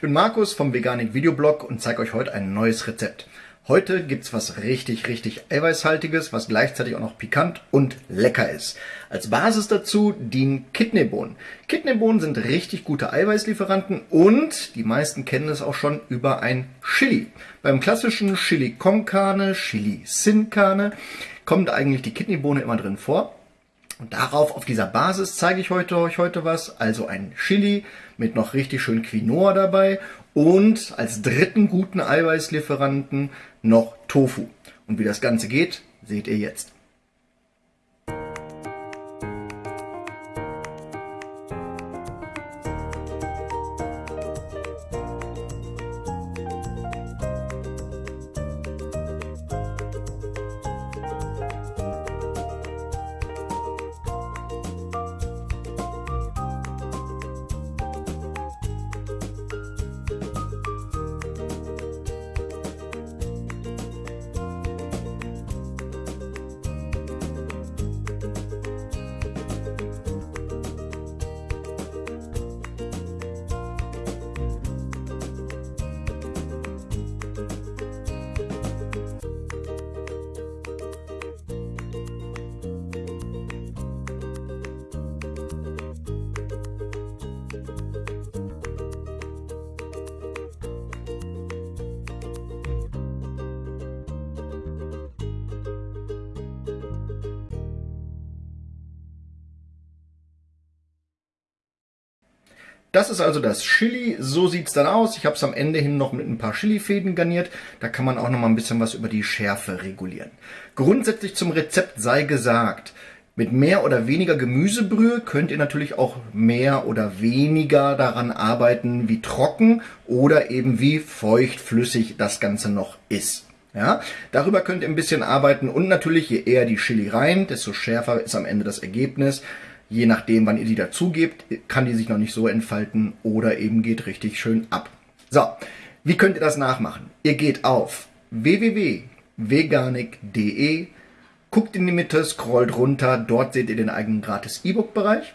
bin Markus vom Veganik Videoblog und zeige euch heute ein neues Rezept. Heute gibt's was richtig, richtig eiweißhaltiges, was gleichzeitig auch noch pikant und lecker ist. Als Basis dazu dienen Kidneybohnen. Kidneybohnen sind richtig gute Eiweißlieferanten und die meisten kennen es auch schon über ein Chili. Beim klassischen Chili con Carne, Chili sin Carne kommt eigentlich die Kidneybohne immer drin vor. Und darauf, auf dieser Basis, zeige ich heute, euch heute was. Also ein Chili mit noch richtig schön Quinoa dabei und als dritten guten Eiweißlieferanten noch Tofu. Und wie das Ganze geht, seht ihr jetzt. Das ist also das Chili, so sieht's dann aus. Ich habe es am Ende hin noch mit ein paar Chilifäden garniert. Da kann man auch noch mal ein bisschen was über die Schärfe regulieren. Grundsätzlich zum Rezept sei gesagt, mit mehr oder weniger Gemüsebrühe könnt ihr natürlich auch mehr oder weniger daran arbeiten, wie trocken oder eben wie feuchtflüssig das Ganze noch ist. Ja, darüber könnt ihr ein bisschen arbeiten und natürlich je eher die Chili rein, desto schärfer ist am Ende das Ergebnis. Je nachdem, wann ihr die dazugebt, kann die sich noch nicht so entfalten oder eben geht richtig schön ab. So, wie könnt ihr das nachmachen? Ihr geht auf www.veganik.de, guckt in die Mitte, scrollt runter, dort seht ihr den eigenen gratis E-Book-Bereich.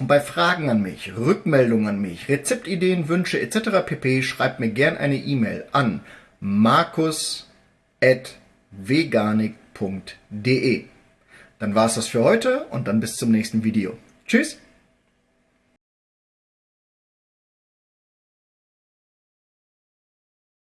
Und bei Fragen an mich, Rückmeldungen an mich, Rezeptideen, Wünsche etc. pp. schreibt mir gern eine E-Mail an markus.veganik.de. Dann war es das für heute und dann bis zum nächsten Video. Tschüss!